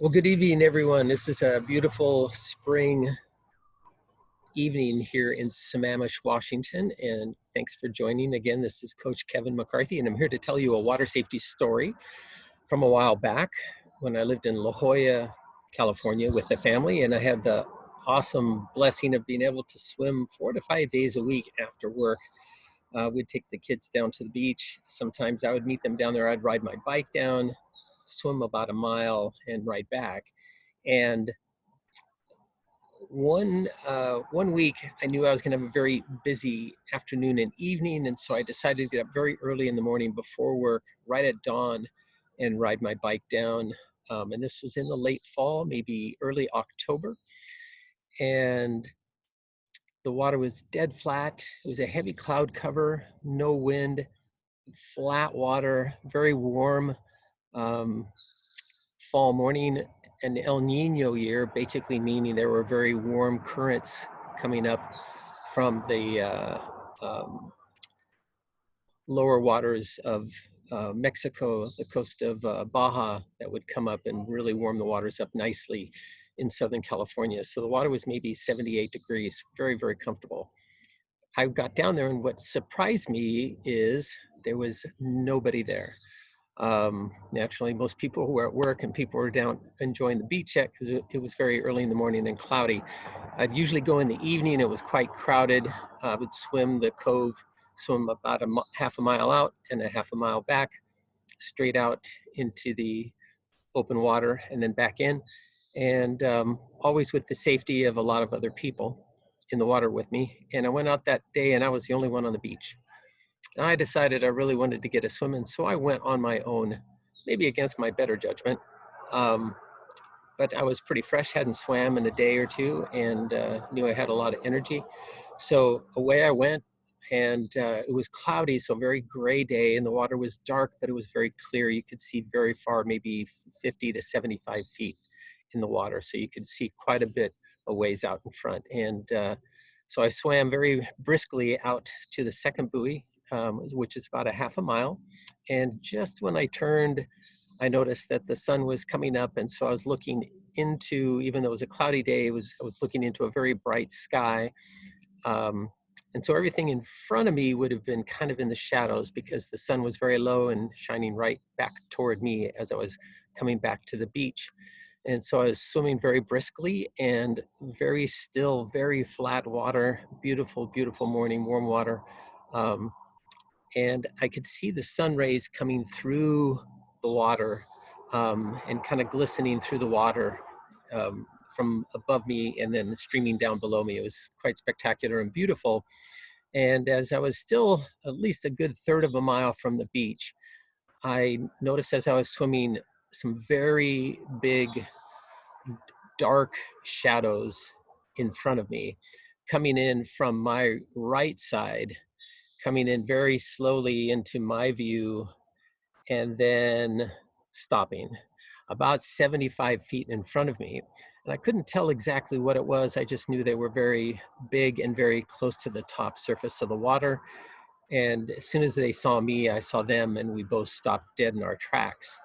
Well, good evening, everyone. This is a beautiful spring evening here in Sammamish, Washington, and thanks for joining. Again, this is Coach Kevin McCarthy, and I'm here to tell you a water safety story from a while back when I lived in La Jolla, California with the family, and I had the awesome blessing of being able to swim four to five days a week after work. Uh, we'd take the kids down to the beach. Sometimes I would meet them down there. I'd ride my bike down swim about a mile and ride back. And one uh, one week, I knew I was going to have a very busy afternoon and evening, and so I decided to get up very early in the morning before work, right at dawn, and ride my bike down. Um, and this was in the late fall, maybe early October, and the water was dead flat. It was a heavy cloud cover, no wind, flat water, very warm um, fall morning an El Nino year, basically meaning there were very warm currents coming up from the uh, um, lower waters of uh, Mexico, the coast of uh, Baja, that would come up and really warm the waters up nicely in Southern California. So the water was maybe 78 degrees, very, very comfortable. I got down there and what surprised me is there was nobody there. Um, naturally, most people who were at work and people were down enjoying the beach yet because it, it, was very early in the morning and cloudy. I'd usually go in the evening. It was quite crowded. I would swim the cove, swim about a half a mile out and a half a mile back, straight out into the open water and then back in. And um, always with the safety of a lot of other people in the water with me. And I went out that day and I was the only one on the beach. I decided I really wanted to get a swim in, so I went on my own, maybe against my better judgment. Um, but I was pretty fresh, hadn't swam in a day or two, and uh, knew I had a lot of energy. So away I went, and uh, it was cloudy, so very gray day, and the water was dark, but it was very clear. You could see very far, maybe 50 to 75 feet in the water, so you could see quite a bit of ways out in front. And uh, so I swam very briskly out to the second buoy um, which is about a half a mile. And just when I turned, I noticed that the sun was coming up. And so I was looking into, even though it was a cloudy day, it was, I was looking into a very bright sky. Um, and so everything in front of me would have been kind of in the shadows because the sun was very low and shining right back toward me as I was coming back to the beach. And so I was swimming very briskly and very still, very flat water, beautiful, beautiful morning, warm water. Um, and I could see the sun rays coming through the water um, and kind of glistening through the water um, from above me and then streaming down below me. It was quite spectacular and beautiful. And as I was still at least a good third of a mile from the beach, I noticed as I was swimming some very big, dark shadows in front of me coming in from my right side coming in very slowly into my view and then stopping about 75 feet in front of me. And I couldn't tell exactly what it was. I just knew they were very big and very close to the top surface of the water. And as soon as they saw me, I saw them and we both stopped dead in our tracks.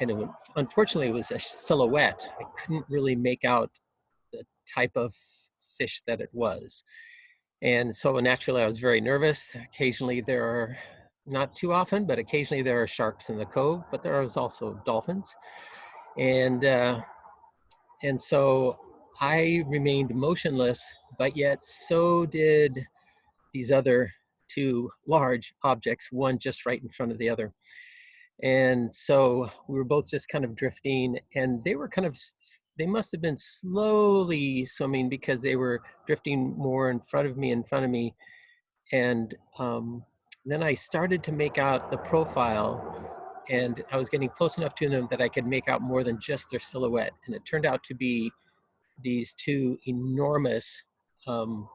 And it, unfortunately, it was a silhouette. I couldn't really make out the type of fish that it was. And so naturally I was very nervous. Occasionally there are, not too often, but occasionally there are sharks in the cove, but there is also dolphins. And, uh, and so I remained motionless, but yet so did these other two large objects, one just right in front of the other. And so we were both just kind of drifting and they were kind of they must have been slowly swimming because they were drifting more in front of me, in front of me. And um, then I started to make out the profile and I was getting close enough to them that I could make out more than just their silhouette. And it turned out to be these two enormous, um,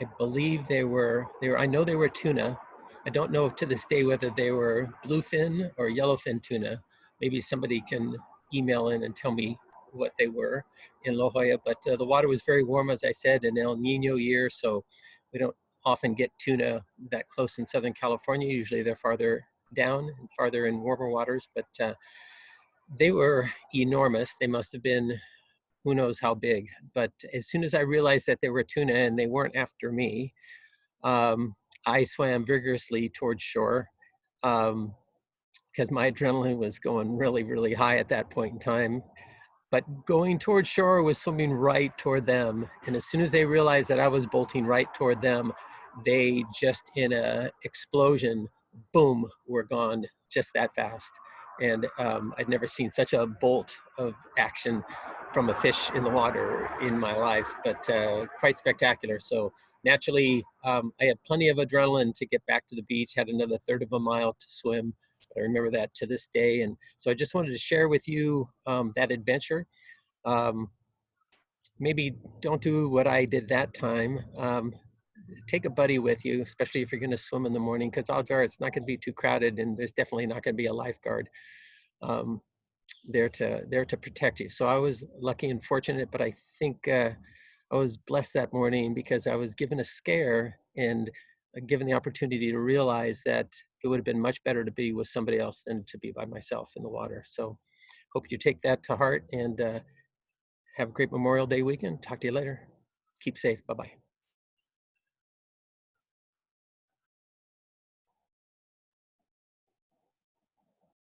I believe they were, they were, I know they were tuna. I don't know to this day whether they were bluefin or yellowfin tuna. Maybe somebody can email in and tell me what they were in La Jolla, but uh, the water was very warm, as I said, an El Nino year, so we don't often get tuna that close in Southern California. Usually they're farther down and farther in warmer waters, but uh, they were enormous. They must have been who knows how big. But as soon as I realized that they were tuna and they weren't after me, um, I swam vigorously towards shore because um, my adrenaline was going really, really high at that point in time. But going toward shore was swimming right toward them. And as soon as they realized that I was bolting right toward them, they just in a explosion, boom, were gone just that fast. And um, I'd never seen such a bolt of action from a fish in the water in my life, but uh, quite spectacular. So naturally, um, I had plenty of adrenaline to get back to the beach, had another third of a mile to swim. I remember that to this day. And so I just wanted to share with you um, that adventure. Um, maybe don't do what I did that time. Um, take a buddy with you, especially if you're going to swim in the morning, because odds are it's not going to be too crowded, and there's definitely not going to be a lifeguard um, there to there to protect you. So I was lucky and fortunate, but I think uh, I was blessed that morning because I was given a scare and uh, given the opportunity to realize that it would have been much better to be with somebody else than to be by myself in the water. So hope you take that to heart and uh, have a great Memorial Day weekend. Talk to you later. Keep safe. Bye-bye.